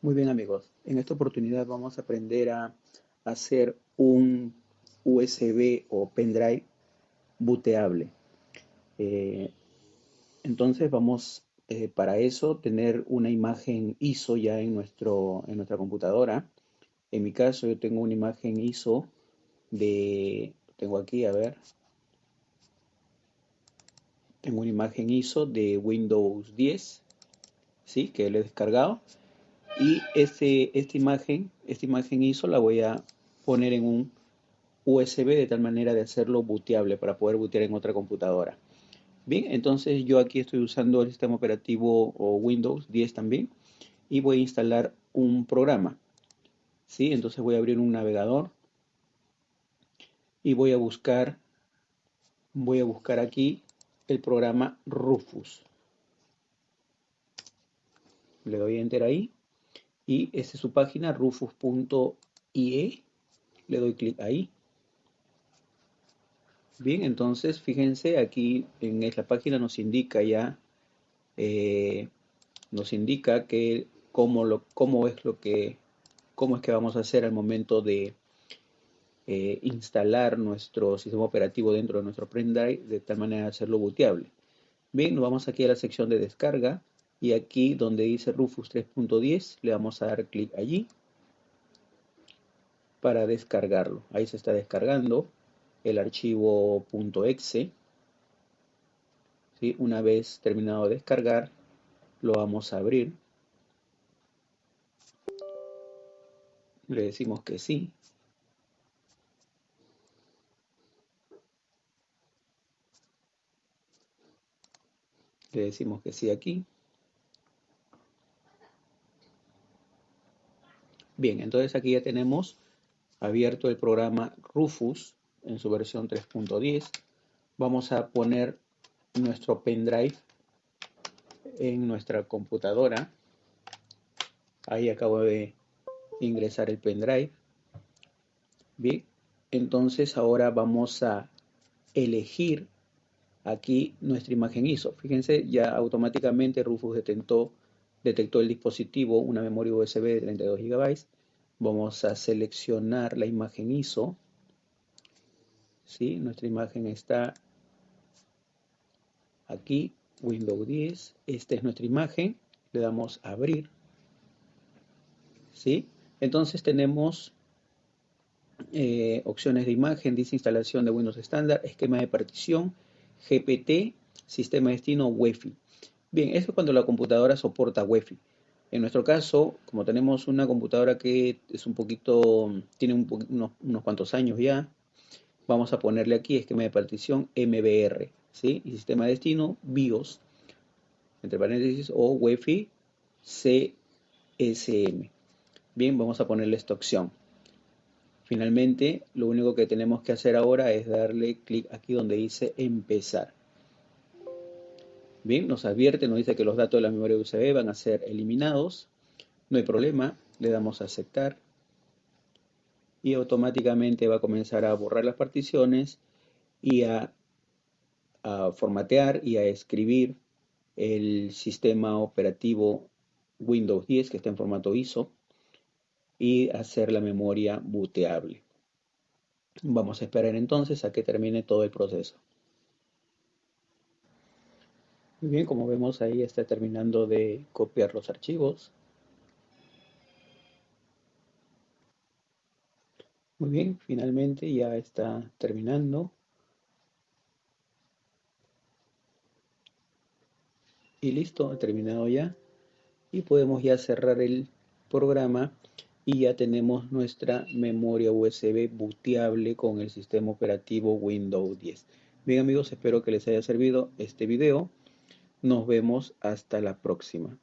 Muy bien amigos, en esta oportunidad vamos a aprender a hacer un USB o pendrive booteable. Eh, entonces vamos eh, para eso tener una imagen ISO ya en, nuestro, en nuestra computadora. En mi caso yo tengo una imagen ISO de, tengo aquí, a ver, tengo una imagen ISO de Windows 10, ¿sí? que lo he descargado y este, esta imagen, esta imagen ISO la voy a poner en un USB de tal manera de hacerlo booteable para poder bootear en otra computadora. Bien, entonces yo aquí estoy usando el sistema operativo Windows 10 también y voy a instalar un programa. ¿Sí? Entonces voy a abrir un navegador y voy a buscar voy a buscar aquí el programa Rufus. Le doy enter ahí y esta es su página rufus.ie le doy clic ahí. Bien entonces fíjense aquí en esta página nos indica ya eh, nos indica que cómo, lo, cómo es lo que cómo es que vamos a hacer al momento de eh, instalar nuestro sistema operativo dentro de nuestro pendrive de tal manera de hacerlo booteable. Bien nos vamos aquí a la sección de descarga y aquí donde dice Rufus 3.10 le vamos a dar clic allí para descargarlo. Ahí se está descargando el archivo .exe. ¿Sí? Una vez terminado de descargar, lo vamos a abrir. Le decimos que sí. Le decimos que sí aquí. Bien, entonces aquí ya tenemos abierto el programa Rufus en su versión 3.10. Vamos a poner nuestro pendrive en nuestra computadora. Ahí acabo de ingresar el pendrive. Bien, entonces ahora vamos a elegir aquí nuestra imagen ISO. Fíjense, ya automáticamente Rufus detectó detectó el dispositivo una memoria USB de 32 GB. Vamos a seleccionar la imagen ISO. ¿Sí? Nuestra imagen está aquí, Windows 10. Esta es nuestra imagen. Le damos a abrir. ¿Sí? Entonces tenemos eh, opciones de imagen, dice instalación de Windows estándar, esquema de partición, GPT, sistema de destino, Wi-Fi. Bien, eso es cuando la computadora soporta Wi-Fi. En nuestro caso, como tenemos una computadora que es un poquito, tiene unos, cuantos años ya, vamos a ponerle aquí esquema de partición MBR, ¿sí? Y sistema de destino BIOS, entre paréntesis, o Wi-Fi CSM. Bien, vamos a ponerle esta opción. Finalmente, lo único que tenemos que hacer ahora es darle clic aquí donde dice empezar. Bien, nos advierte, nos dice que los datos de la memoria USB van a ser eliminados. No hay problema, le damos a aceptar. Y automáticamente va a comenzar a borrar las particiones y a, formatear y a escribir el sistema operativo Windows 10 que está en formato ISO y hacer la memoria booteable. Vamos a esperar entonces a que termine todo el proceso. Muy bien, como vemos ahí está terminando de copiar los archivos. Muy bien, finalmente ya está terminando. Y listo, ha terminado ya. Y podemos ya cerrar el programa y ya tenemos nuestra memoria USB booteable con el sistema operativo Windows 10. Bien amigos, espero que les haya servido este video. Nos vemos hasta la próxima.